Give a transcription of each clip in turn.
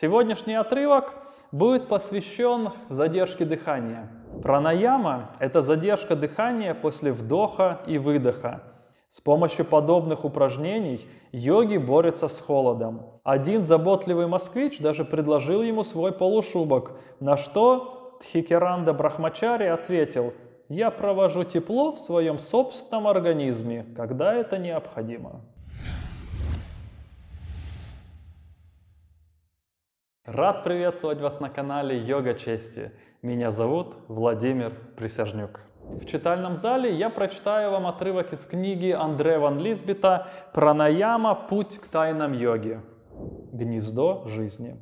Сегодняшний отрывок будет посвящен задержке дыхания. Пранаяма – это задержка дыхания после вдоха и выдоха. С помощью подобных упражнений йоги борются с холодом. Один заботливый москвич даже предложил ему свой полушубок, на что Тхикеранда Брахмачари ответил «Я провожу тепло в своем собственном организме, когда это необходимо». Рад приветствовать вас на канале Йога Чести. Меня зовут Владимир Присяжнюк. В читальном зале я прочитаю вам отрывок из книги Андре Ван Лисбета «Пранаяма. Путь к тайнам йоги. Гнездо жизни».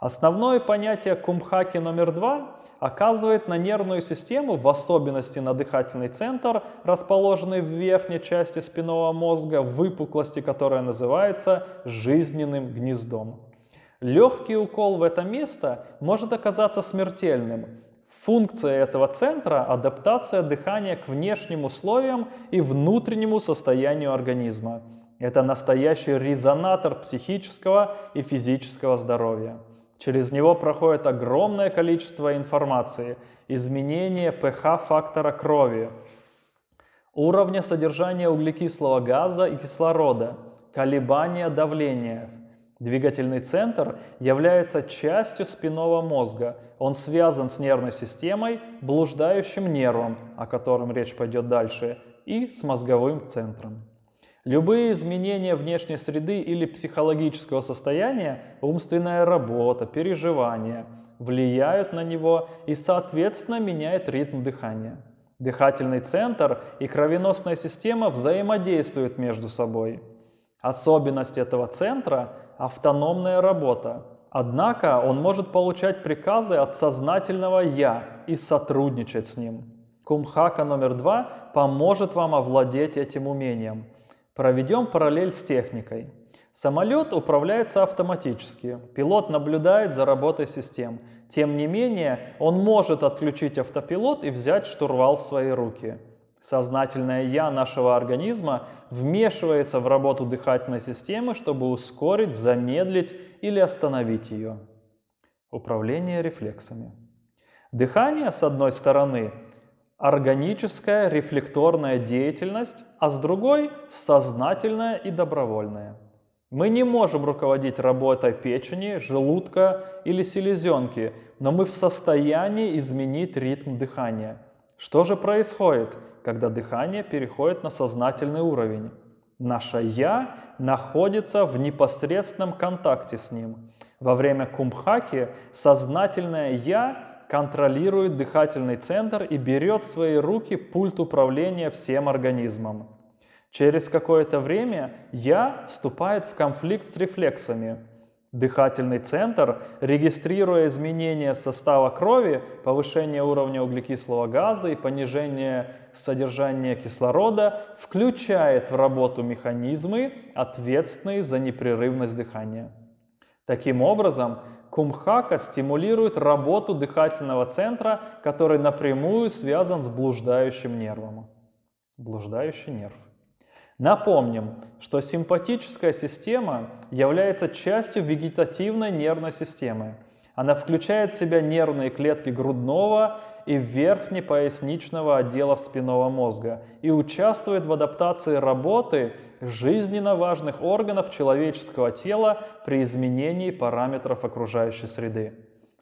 Основное понятие кумхаки номер два оказывает на нервную систему, в особенности на дыхательный центр, расположенный в верхней части спинного мозга, выпуклости, которая называется жизненным гнездом. Легкий укол в это место может оказаться смертельным. Функция этого центра – адаптация дыхания к внешним условиям и внутреннему состоянию организма. Это настоящий резонатор психического и физического здоровья. Через него проходит огромное количество информации, изменение pH-фактора крови, уровня содержания углекислого газа и кислорода, колебания давления, Двигательный центр является частью спинного мозга. Он связан с нервной системой, блуждающим нервом, о котором речь пойдет дальше, и с мозговым центром. Любые изменения внешней среды или психологического состояния, умственная работа, переживания, влияют на него и, соответственно, меняют ритм дыхания. Дыхательный центр и кровеносная система взаимодействуют между собой. Особенность этого центра автономная работа. Однако он может получать приказы от сознательного «я» и сотрудничать с ним. Кумхака номер два поможет вам овладеть этим умением. Проведем параллель с техникой. Самолет управляется автоматически, пилот наблюдает за работой систем. Тем не менее, он может отключить автопилот и взять штурвал в свои руки. Сознательное «я» нашего организма вмешивается в работу дыхательной системы, чтобы ускорить, замедлить или остановить ее. Управление рефлексами. Дыхание, с одной стороны, органическая рефлекторная деятельность, а с другой – сознательная и добровольная. Мы не можем руководить работой печени, желудка или селезенки, но мы в состоянии изменить ритм дыхания. Что же происходит, когда дыхание переходит на сознательный уровень. Наше «я» находится в непосредственном контакте с ним. Во время кумбхаки сознательное «я» контролирует дыхательный центр и берет в свои руки пульт управления всем организмом. Через какое-то время «я» вступает в конфликт с рефлексами – Дыхательный центр, регистрируя изменения состава крови, повышение уровня углекислого газа и понижение содержания кислорода, включает в работу механизмы, ответственные за непрерывность дыхания. Таким образом, кумхака стимулирует работу дыхательного центра, который напрямую связан с блуждающим нервом. Блуждающий нерв. Напомним, что симпатическая система является частью вегетативной нервной системы. Она включает в себя нервные клетки грудного и верхнепоясничного отделов спинного мозга и участвует в адаптации работы жизненно важных органов человеческого тела при изменении параметров окружающей среды.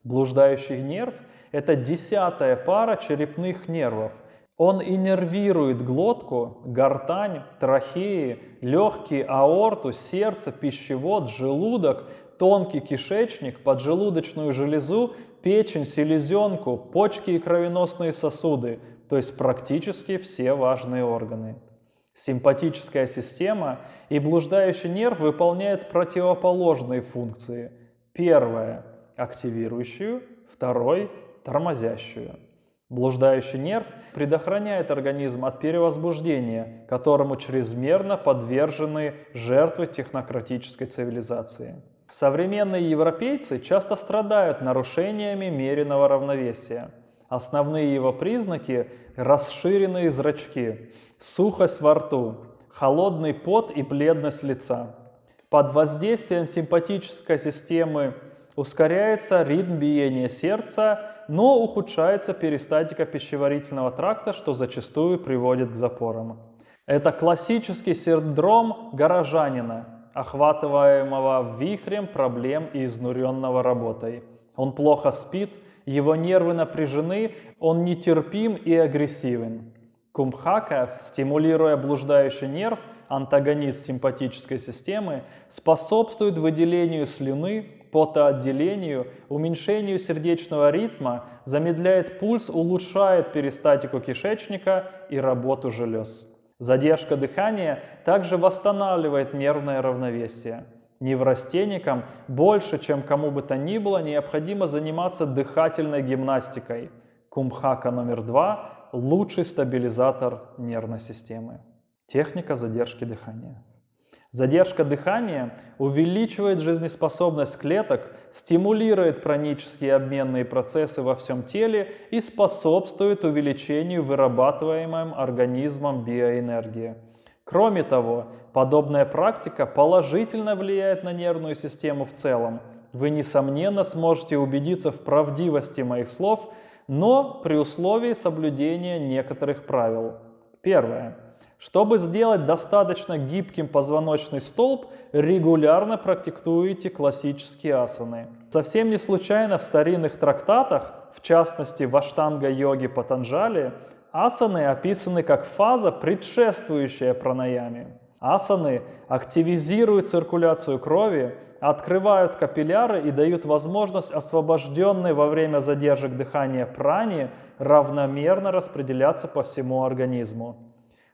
Блуждающий нерв – это десятая пара черепных нервов, он иннервирует глотку, гортань, трахеи, легкие, аорту, сердце, пищевод, желудок, тонкий кишечник, поджелудочную железу, печень, селезенку, почки и кровеносные сосуды, то есть практически все важные органы. Симпатическая система и блуждающий нерв выполняют противоположные функции. Первое – активирующую, второй – тормозящую. Блуждающий нерв предохраняет организм от перевозбуждения, которому чрезмерно подвержены жертвы технократической цивилизации. Современные европейцы часто страдают нарушениями меренного равновесия. Основные его признаки – расширенные зрачки, сухость во рту, холодный пот и бледность лица. Под воздействием симпатической системы ускоряется ритм биения сердца, но ухудшается перистатика пищеварительного тракта, что зачастую приводит к запорам. Это классический синдром горожанина, охватываемого вихрем проблем и изнуренного работой. Он плохо спит, его нервы напряжены, он нетерпим и агрессивен. Кумхака, стимулируя блуждающий нерв, антагонист симпатической системы, способствует выделению слюны, потоотделению, уменьшению сердечного ритма, замедляет пульс, улучшает перистатику кишечника и работу желез. Задержка дыхания также восстанавливает нервное равновесие. Неврастенникам больше, чем кому бы то ни было, необходимо заниматься дыхательной гимнастикой. Кумхака номер два – лучший стабилизатор нервной системы. Техника задержки дыхания. Задержка дыхания увеличивает жизнеспособность клеток, стимулирует пранические обменные процессы во всем теле и способствует увеличению вырабатываемой организмом биоэнергии. Кроме того, подобная практика положительно влияет на нервную систему в целом. Вы, несомненно, сможете убедиться в правдивости моих слов, но при условии соблюдения некоторых правил. Первое. Чтобы сделать достаточно гибким позвоночный столб, регулярно практикуйте классические асаны. Совсем не случайно в старинных трактатах, в частности в Аштанга-йоге Патанджали, асаны описаны как фаза, предшествующая пранаяме. Асаны активизируют циркуляцию крови, открывают капилляры и дают возможность освобожденной во время задержек дыхания прани равномерно распределяться по всему организму.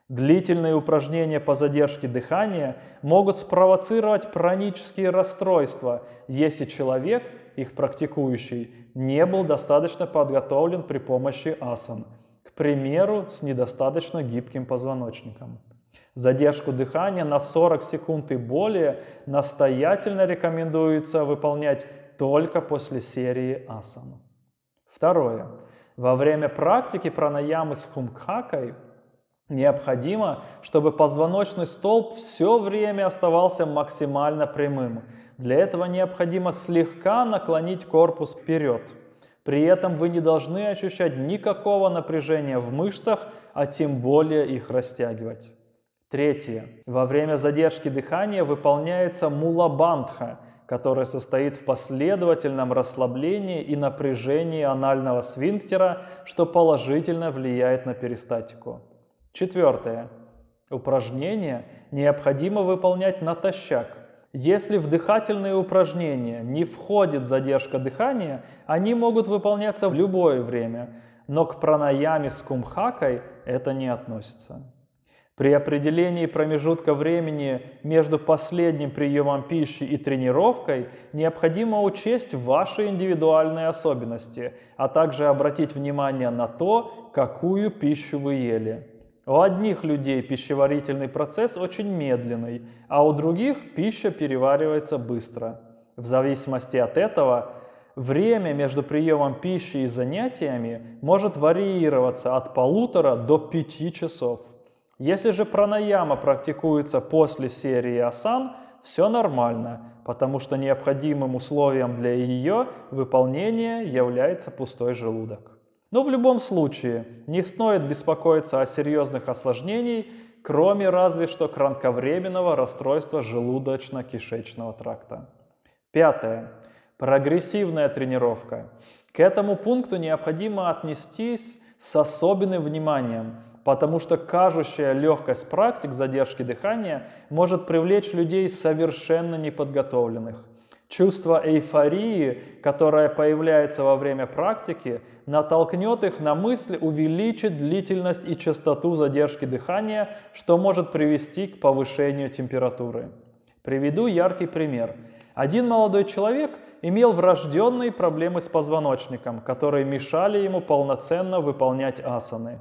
Длительные упражнения по задержке дыхания могут спровоцировать пранические расстройства, если человек, их практикующий, не был достаточно подготовлен при помощи асан, к примеру, с недостаточно гибким позвоночником. Задержку дыхания на 40 секунд и более настоятельно рекомендуется выполнять только после серии асан. Второе. Во время практики пранаямы с хумкхакой Необходимо, чтобы позвоночный столб все время оставался максимально прямым. Для этого необходимо слегка наклонить корпус вперед. При этом вы не должны ощущать никакого напряжения в мышцах, а тем более их растягивать. Третье. Во время задержки дыхания выполняется мулабандха, которая состоит в последовательном расслаблении и напряжении анального свинктера, что положительно влияет на перистатику. Четвертое. Упражнения необходимо выполнять натощак. Если в дыхательные упражнения не входит задержка дыхания, они могут выполняться в любое время, но к пранаяме с кумхакой это не относится. При определении промежутка времени между последним приемом пищи и тренировкой необходимо учесть ваши индивидуальные особенности, а также обратить внимание на то, какую пищу вы ели. У одних людей пищеварительный процесс очень медленный, а у других пища переваривается быстро. В зависимости от этого время между приемом пищи и занятиями может варьироваться от полутора до пяти часов. Если же пранаяма практикуется после серии асан, все нормально, потому что необходимым условием для ее выполнения является пустой желудок. Но в любом случае не стоит беспокоиться о серьезных осложнениях, кроме разве что кратковременного расстройства желудочно-кишечного тракта. Пятое. Прогрессивная тренировка. К этому пункту необходимо отнестись с особенным вниманием, потому что кажущая легкость практик задержки дыхания может привлечь людей совершенно неподготовленных. Чувство эйфории, которое появляется во время практики, натолкнет их на мысль увеличить длительность и частоту задержки дыхания, что может привести к повышению температуры. Приведу яркий пример. Один молодой человек имел врожденные проблемы с позвоночником, которые мешали ему полноценно выполнять асаны.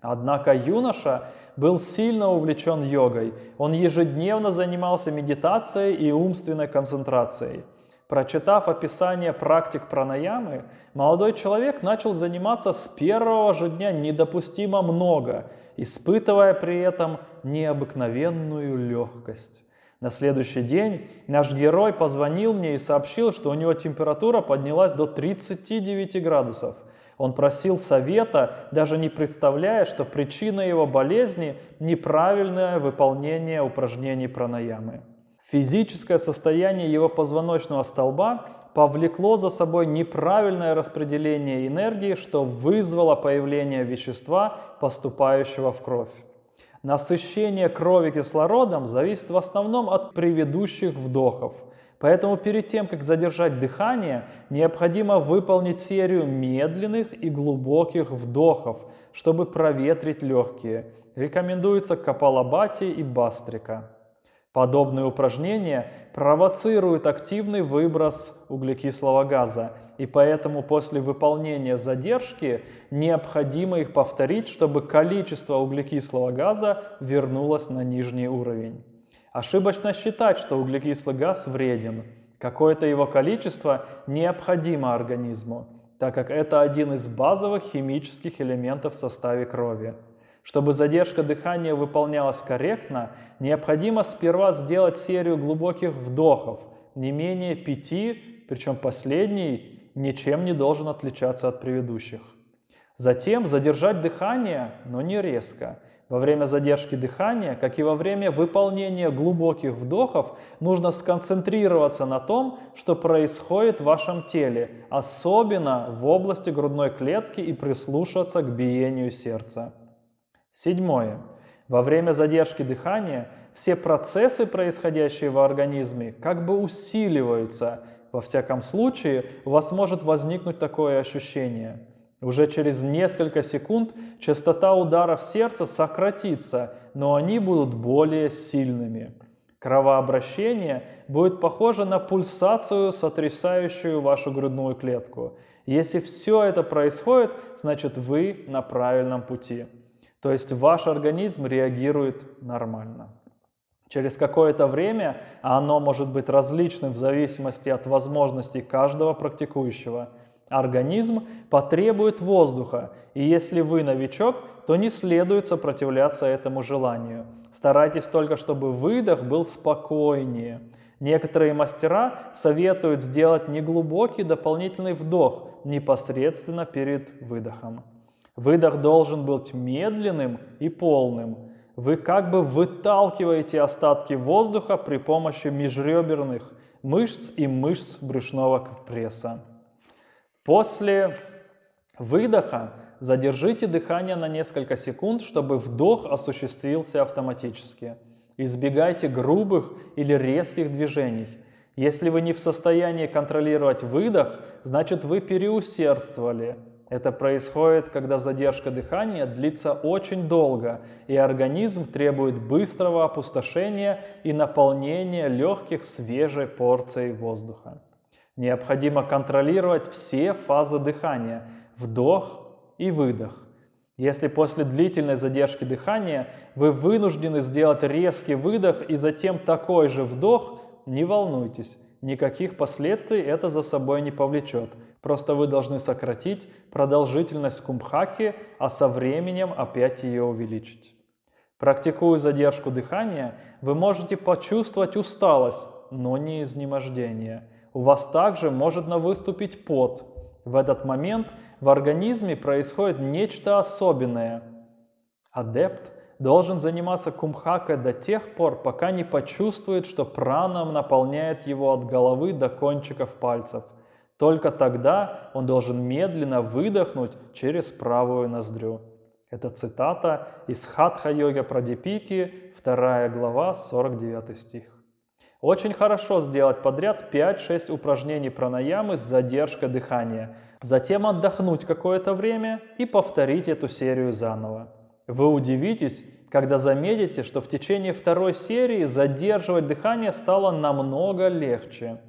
Однако юноша был сильно увлечен йогой. Он ежедневно занимался медитацией и умственной концентрацией. Прочитав описание практик пранаямы, молодой человек начал заниматься с первого же дня недопустимо много, испытывая при этом необыкновенную легкость. На следующий день наш герой позвонил мне и сообщил, что у него температура поднялась до 39 градусов. Он просил совета, даже не представляя, что причина его болезни – неправильное выполнение упражнений пранаямы. Физическое состояние его позвоночного столба повлекло за собой неправильное распределение энергии, что вызвало появление вещества, поступающего в кровь. Насыщение крови кислородом зависит в основном от предыдущих вдохов. Поэтому перед тем, как задержать дыхание, необходимо выполнить серию медленных и глубоких вдохов, чтобы проветрить легкие. Рекомендуется капалабати и бастрика. Подобные упражнения провоцируют активный выброс углекислого газа, и поэтому после выполнения задержки необходимо их повторить, чтобы количество углекислого газа вернулось на нижний уровень. Ошибочно считать, что углекислый газ вреден. Какое-то его количество необходимо организму, так как это один из базовых химических элементов в составе крови. Чтобы задержка дыхания выполнялась корректно, необходимо сперва сделать серию глубоких вдохов, не менее пяти, причем последний ничем не должен отличаться от предыдущих. Затем задержать дыхание, но не резко. Во время задержки дыхания, как и во время выполнения глубоких вдохов, нужно сконцентрироваться на том, что происходит в вашем теле, особенно в области грудной клетки и прислушаться к биению сердца. Седьмое. Во время задержки дыхания все процессы, происходящие в организме, как бы усиливаются. Во всяком случае, у вас может возникнуть такое ощущение. Уже через несколько секунд частота ударов сердца сократится, но они будут более сильными. Кровообращение будет похоже на пульсацию, сотрясающую вашу грудную клетку. Если все это происходит, значит вы на правильном пути. То есть ваш организм реагирует нормально. Через какое-то время, а оно может быть различным в зависимости от возможностей каждого практикующего, организм потребует воздуха, и если вы новичок, то не следует сопротивляться этому желанию. Старайтесь только, чтобы выдох был спокойнее. Некоторые мастера советуют сделать неглубокий дополнительный вдох непосредственно перед выдохом. Выдох должен быть медленным и полным. Вы как бы выталкиваете остатки воздуха при помощи межреберных мышц и мышц брюшного пресса. После выдоха задержите дыхание на несколько секунд, чтобы вдох осуществился автоматически. Избегайте грубых или резких движений. Если вы не в состоянии контролировать выдох, значит вы переусердствовали – это происходит, когда задержка дыхания длится очень долго, и организм требует быстрого опустошения и наполнения легких свежей порцией воздуха. Необходимо контролировать все фазы дыхания – вдох и выдох. Если после длительной задержки дыхания вы вынуждены сделать резкий выдох и затем такой же вдох, не волнуйтесь, никаких последствий это за собой не повлечет – Просто вы должны сократить продолжительность кумбхаки, а со временем опять ее увеличить. Практикуя задержку дыхания, вы можете почувствовать усталость, но не изнемождение. У вас также может выступить пот. В этот момент в организме происходит нечто особенное. Адепт должен заниматься кумхакой до тех пор, пока не почувствует, что праном наполняет его от головы до кончиков пальцев – только тогда он должен медленно выдохнуть через правую ноздрю. Это цитата из Хатха-йога Прадипики, 2 глава, 49 стих. Очень хорошо сделать подряд 5-6 упражнений пранаямы с задержкой дыхания, затем отдохнуть какое-то время и повторить эту серию заново. Вы удивитесь, когда заметите, что в течение второй серии задерживать дыхание стало намного легче.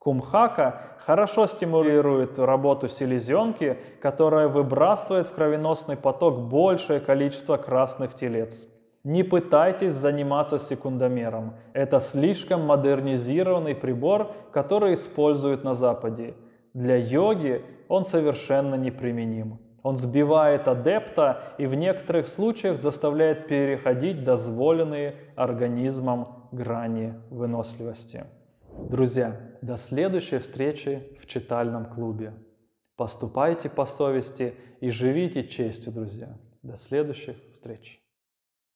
Кумхака хорошо стимулирует работу селезенки, которая выбрасывает в кровеносный поток большее количество красных телец. Не пытайтесь заниматься секундомером. Это слишком модернизированный прибор, который используют на Западе. Для йоги он совершенно неприменим. Он сбивает адепта и в некоторых случаях заставляет переходить дозволенные организмом грани выносливости. Друзья, до следующей встречи в читальном клубе. Поступайте по совести и живите честью, друзья. До следующих встреч.